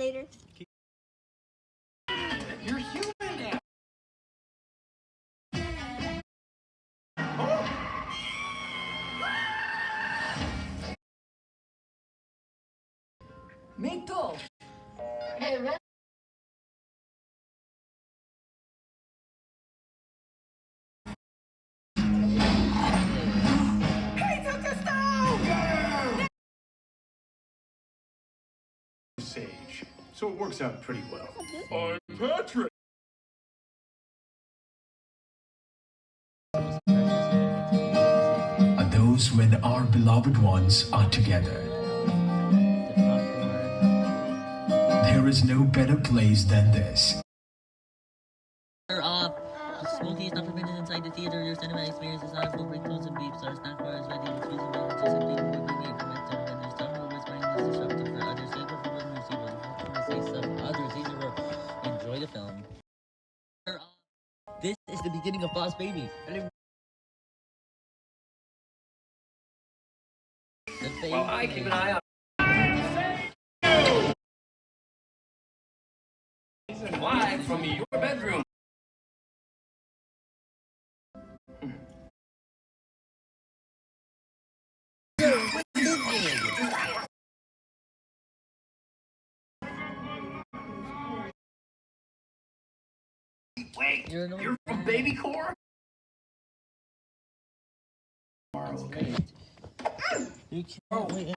later. You're human eh? now. Mito! Hey, took the stove! Sage, so it works out pretty well. Mm-hmm. I'm Patrick. are those when our beloved ones are together. There is no better place than this. Turn. Smoking is not permitted inside the theater. Your cinema experience is not full ringtones and beeps. Our snack bar is ready the beginning of Boss Baby. Well, I keep an eye on. From your bedroom. Wait, You're an you're from BabyCorp? You can't oh. wait.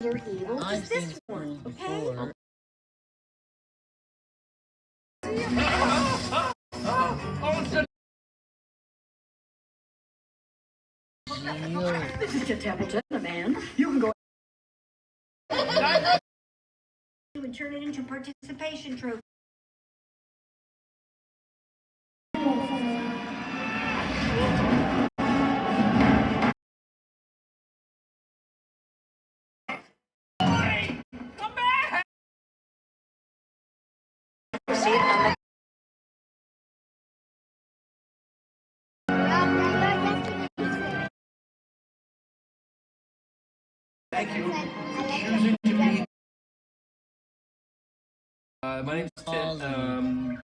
You're evil. I've Just this one, okay? This is Kit Templeton, the man. You can go and turn it into participation trophy. Thank you for choosing to be. Uh, my name's Ted. Um,